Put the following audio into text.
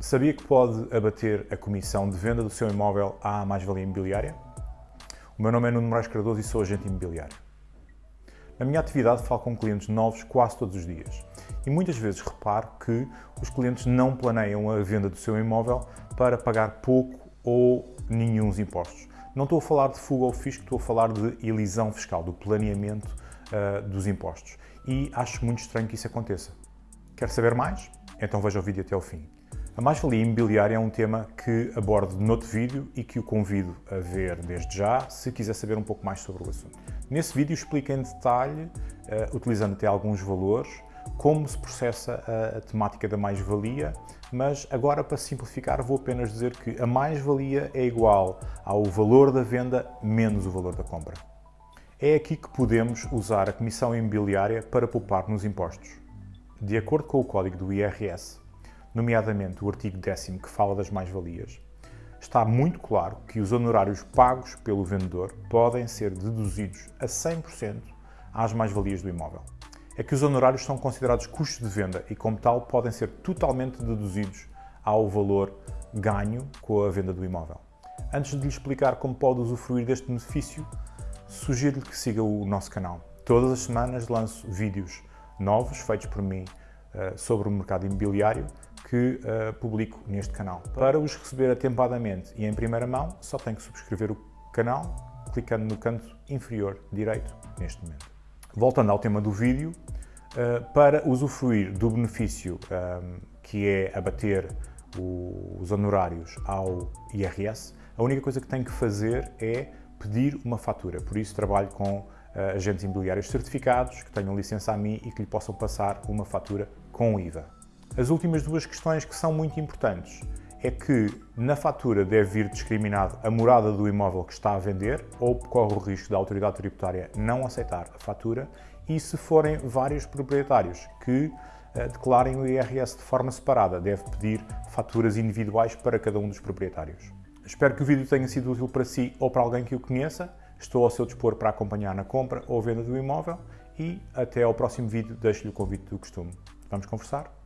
Sabia que pode abater a comissão de venda do seu imóvel à mais-valia imobiliária? O meu nome é Nuno Moraes Cardoso e sou agente imobiliário. Na minha atividade falo com clientes novos quase todos os dias e muitas vezes reparo que os clientes não planeiam a venda do seu imóvel para pagar pouco ou nenhum impostos. Não estou a falar de fuga ao fisco, estou a falar de elisão fiscal, do planeamento uh, dos impostos. E acho muito estranho que isso aconteça. Quer saber mais? Então veja o vídeo até ao fim. A mais-valia imobiliária é um tema que abordo noutro vídeo e que o convido a ver desde já, se quiser saber um pouco mais sobre o assunto. Nesse vídeo explico em detalhe, uh, utilizando até alguns valores, como se processa a, a temática da mais-valia, mas agora para simplificar vou apenas dizer que a mais-valia é igual ao valor da venda menos o valor da compra. É aqui que podemos usar a comissão imobiliária para poupar nos impostos. De acordo com o código do IRS, nomeadamente o artigo 10 que fala das mais-valias, está muito claro que os honorários pagos pelo vendedor podem ser deduzidos a 100% às mais-valias do imóvel é que os honorários são considerados custos de venda e, como tal, podem ser totalmente deduzidos ao valor ganho com a venda do imóvel. Antes de lhe explicar como pode usufruir deste benefício, sugiro-lhe que siga o nosso canal. Todas as semanas lanço vídeos novos feitos por mim uh, sobre o mercado imobiliário que uh, publico neste canal. Para os receber atempadamente e em primeira mão, só tem que subscrever o canal clicando no canto inferior direito neste momento. Voltando ao tema do vídeo, eh, para usufruir do benefício ehm, que é abater os honorários ao IRS, a única coisa que tem que fazer é pedir uma fatura. Por isso trabalho com eh, agentes imobiliários certificados que tenham licença a mim e que lhe possam passar uma fatura com IVA. As últimas duas questões que são muito importantes é que na fatura deve vir discriminado a morada do imóvel que está a vender ou corre o risco da autoridade tributária não aceitar a fatura e se forem vários proprietários que uh, declarem o IRS de forma separada, deve pedir faturas individuais para cada um dos proprietários. Espero que o vídeo tenha sido útil para si ou para alguém que o conheça. Estou ao seu dispor para acompanhar na compra ou venda do imóvel e até ao próximo vídeo deixo-lhe o convite do costume. Vamos conversar?